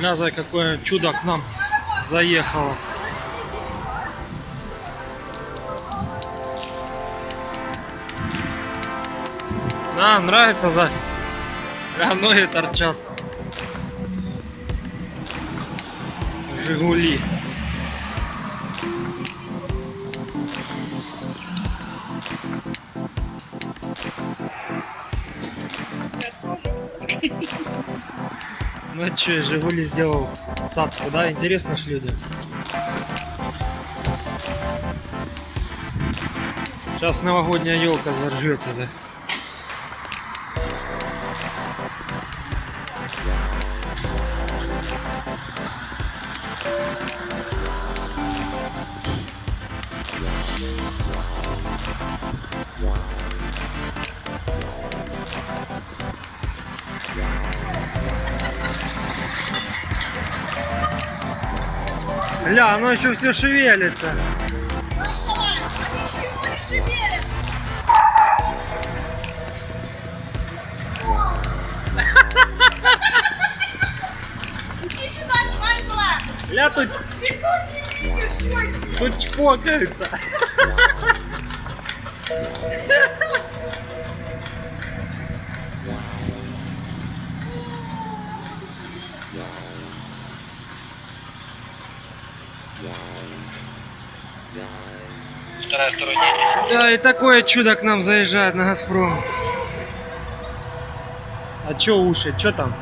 Глянь, какое чудо к нам заехало. Да, нравится за а ноги торчат. Жигули. Ну а что, Жигули сделал цацку, да? Интересно ж люди. Сейчас новогодняя елка заржется за. Ля, оно еще все шевелится. Ля тут, Ты тут не видишь, это? тут чпокаются. Да, и такое чудо к нам заезжает на Газпром. А чё уши? Чё там?